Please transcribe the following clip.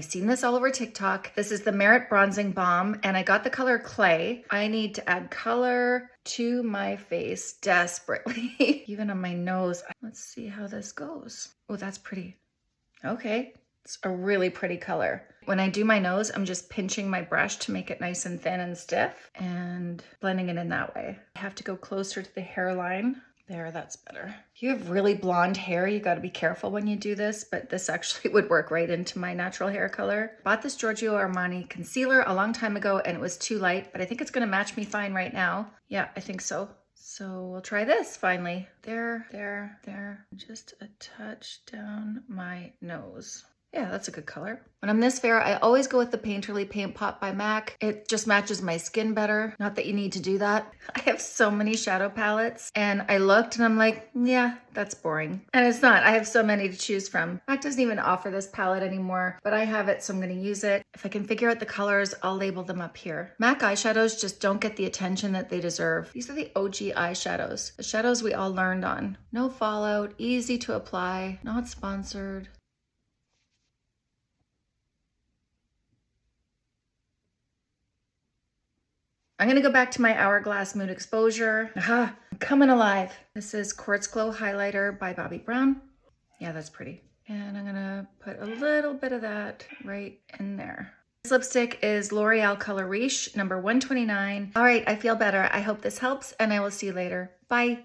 I've seen this all over TikTok. This is the Merit Bronzing Balm and I got the color Clay. I need to add color to my face desperately, even on my nose. Let's see how this goes. Oh, that's pretty. Okay, it's a really pretty color. When I do my nose, I'm just pinching my brush to make it nice and thin and stiff and blending it in that way. I have to go closer to the hairline. There, that's better. If you have really blonde hair, you gotta be careful when you do this, but this actually would work right into my natural hair color. Bought this Giorgio Armani concealer a long time ago and it was too light, but I think it's gonna match me fine right now. Yeah, I think so. So we'll try this finally. There, there, there. Just a touch down my nose. Yeah, that's a good color. When I'm this fair, I always go with the Painterly Paint Pot by MAC. It just matches my skin better. Not that you need to do that. I have so many shadow palettes and I looked and I'm like, yeah, that's boring. And it's not, I have so many to choose from. MAC doesn't even offer this palette anymore, but I have it, so I'm gonna use it. If I can figure out the colors, I'll label them up here. MAC eyeshadows just don't get the attention that they deserve. These are the OG eyeshadows, the shadows we all learned on. No fallout, easy to apply, not sponsored. I'm gonna go back to my Hourglass Mood Exposure. Aha, I'm coming alive. This is Quartz Glow Highlighter by Bobbi Brown. Yeah, that's pretty. And I'm gonna put a little bit of that right in there. This lipstick is L'Oreal Color Riche, number 129. All right, I feel better. I hope this helps and I will see you later. Bye.